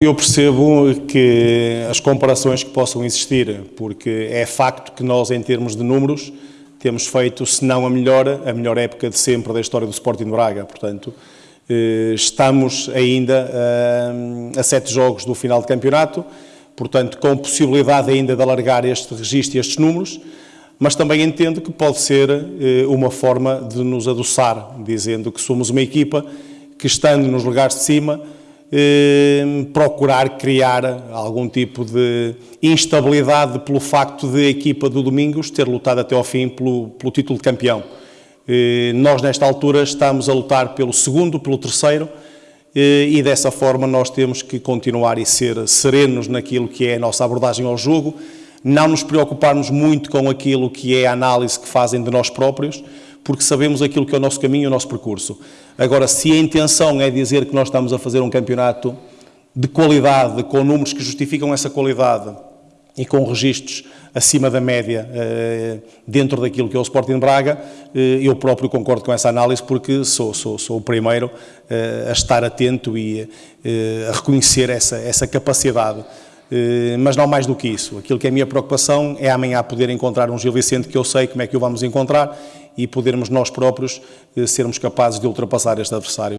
Eu percebo que as comparações que possam existir, porque é facto que nós, em termos de números, temos feito, se não a melhor, a melhor época de sempre da história do Sporting Braga. Portanto, eh, estamos ainda a, a sete jogos do final de campeonato, portanto, com possibilidade ainda de alargar este registro e estes números, mas também entendo que pode ser eh, uma forma de nos adoçar, dizendo que somos uma equipa que, estando nos lugares de cima, eh, procurar criar algum tipo de instabilidade pelo facto de a equipa do Domingos ter lutado até ao fim pelo, pelo título de campeão. Eh, nós, nesta altura, estamos a lutar pelo segundo, pelo terceiro, eh, e dessa forma nós temos que continuar e ser serenos naquilo que é a nossa abordagem ao jogo, não nos preocuparmos muito com aquilo que é a análise que fazem de nós próprios, porque sabemos aquilo que é o nosso caminho o nosso percurso. Agora, se a intenção é dizer que nós estamos a fazer um campeonato de qualidade, com números que justificam essa qualidade e com registros acima da média eh, dentro daquilo que é o Sporting Braga, eh, eu próprio concordo com essa análise porque sou, sou, sou o primeiro eh, a estar atento e a reconhecer essa, essa capacidade. Mas não mais do que isso. Aquilo que é a minha preocupação é amanhã poder encontrar um Gil Vicente que eu sei como é que o vamos encontrar e podermos nós próprios eh, sermos capazes de ultrapassar este adversário.